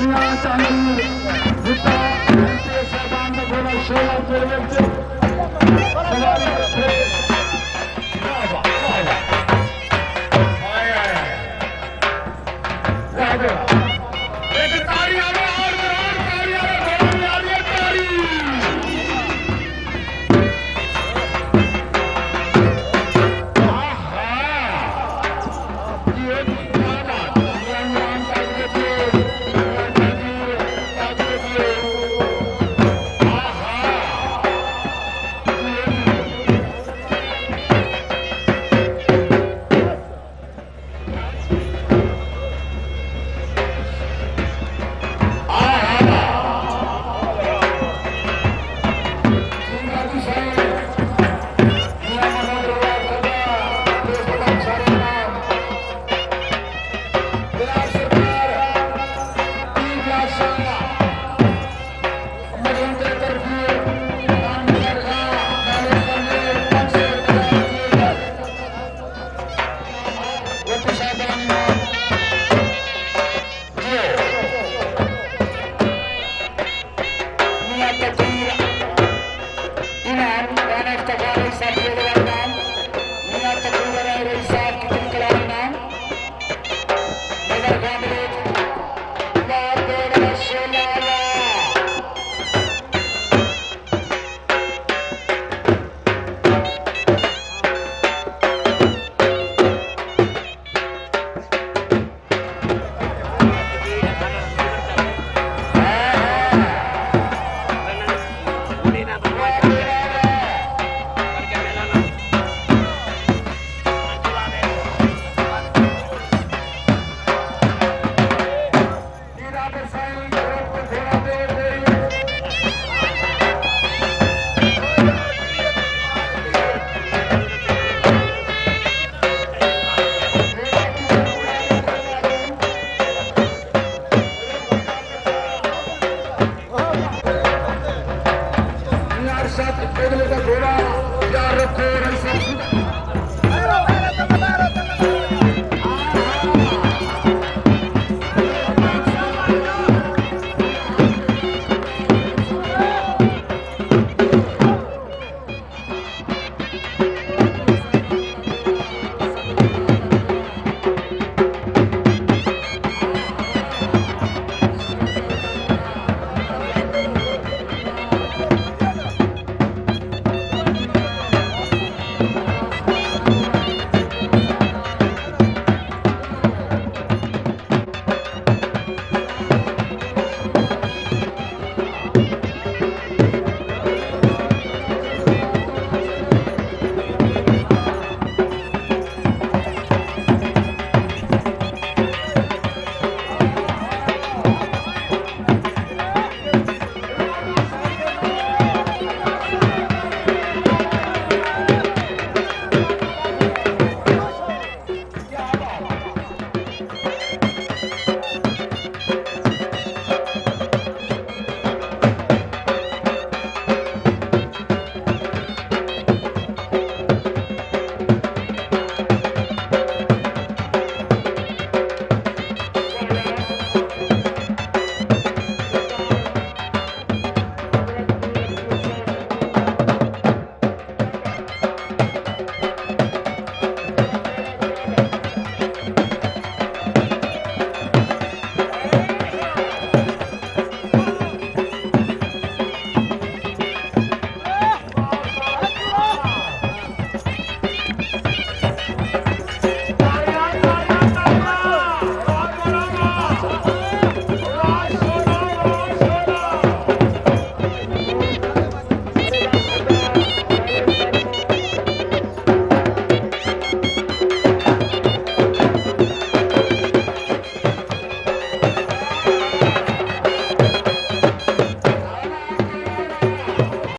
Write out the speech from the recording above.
Dünya Tanrı'yı Rıta MTS Bandı Kola Şola Söylemci Miller Dominic.